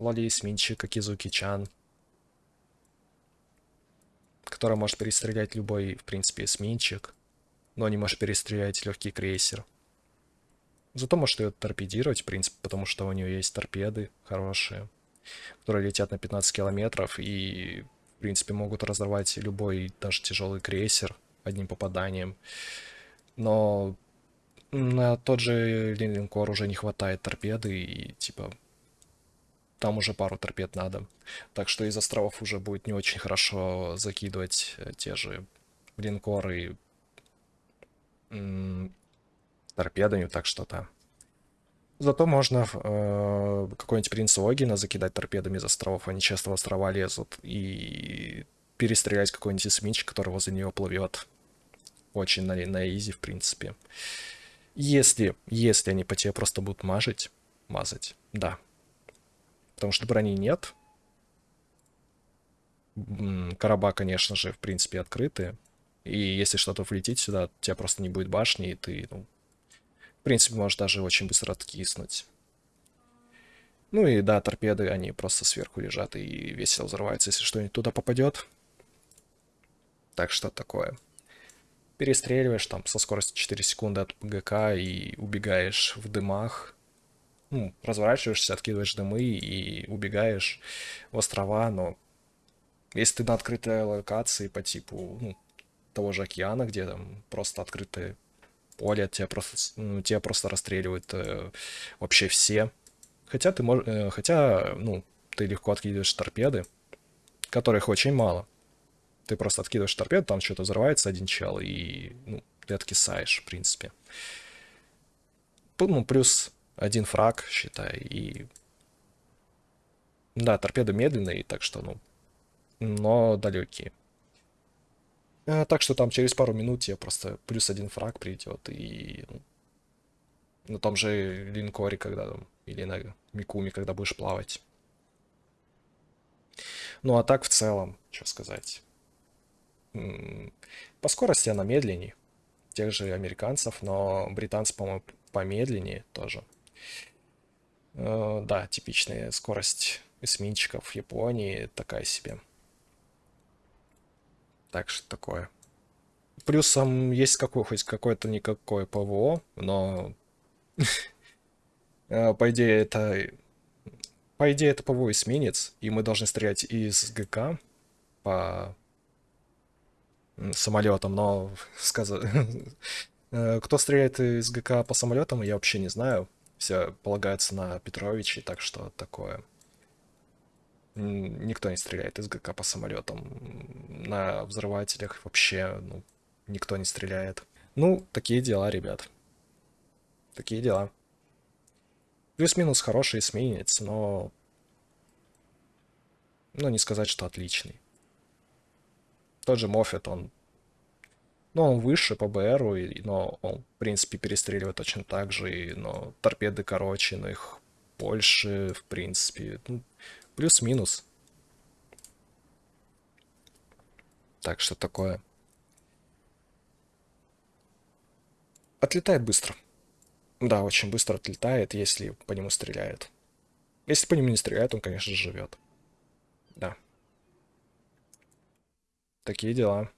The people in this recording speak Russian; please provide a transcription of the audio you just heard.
Лоли эсминчик Акизуки-чан, который может перестрелять любой, в принципе, эсминчик, но не может перестрелять легкий крейсер. Зато может ее торпедировать, в принципе, потому что у нее есть торпеды хорошие, которые летят на 15 километров и, в принципе, могут разорвать любой, даже тяжелый крейсер одним попаданием. Но на тот же линкор уже не хватает торпеды и, типа, там уже пару торпед надо. Так что из островов уже будет не очень хорошо закидывать э, те же линкоры торпедами, так что то Зато можно э, какой-нибудь принц Огина закидать торпедами из островов, они часто в острова лезут, и перестрелять какой-нибудь эсминчик, который возле нее плывет. Очень на, на изи, в принципе. Если, если они по тебе просто будут мажить, мазать, да, потому что брони нет. Короба, конечно же, в принципе, открыты. И если что-то влетит сюда, у тебя просто не будет башни, и ты, ну, в принципе, можешь даже очень быстро откиснуть. Ну и да, торпеды, они просто сверху лежат и весело взрываются, если что-нибудь туда попадет. Так что такое. Перестреливаешь там со скоростью 4 секунды от ПГК и убегаешь в дымах ну, разворачиваешься, откидываешь дымы и убегаешь в острова, но если ты на открытой локации по типу ну, того же океана, где там просто открытое поле, тебя просто, ну, тебя просто расстреливают э, вообще все. Хотя ты можешь, э, хотя, ну, ты легко откидываешь торпеды, которых очень мало. Ты просто откидываешь торпеду, там что-то взрывается один чел, и ну, ты откисаешь, в принципе. Ну, плюс один фраг, считай, и... Да, торпеды медленные, так что, ну, но далекие. А, так что там через пару минут тебе просто плюс один фраг придет, и ну, том же линкоре, когда там, или на Микуме, когда будешь плавать. Ну а так в целом, что сказать. По скорости она медленнее тех же американцев, но британцы, по-моему, помедленнее тоже. Э, да, типичная скорость эсминчиков Японии такая себе. Так что такое. Плюсом есть какой, хоть какое-то никакое ПВО, но э, по идее это по идее это ПВО эсминец, и мы должны стрелять из ГК по самолетам, но сказать, э, кто стреляет из ГК по самолетам, я вообще не знаю все полагается на Петровича, так что такое. Никто не стреляет из ГК по самолетам. На взрывателях вообще ну, никто не стреляет. Ну, такие дела, ребят. Такие дела. Плюс-минус хороший эсминец, но... Ну, не сказать, что отличный. Тот же Моффет, он ну, он выше по БРу, но он, в принципе, перестреливает точно так же, и, но торпеды короче, но их больше, в принципе. Ну, Плюс-минус. Так что такое. Отлетает быстро. Да, очень быстро отлетает, если по нему стреляют. Если по нему не стреляют, он, конечно живет. Да. Такие дела.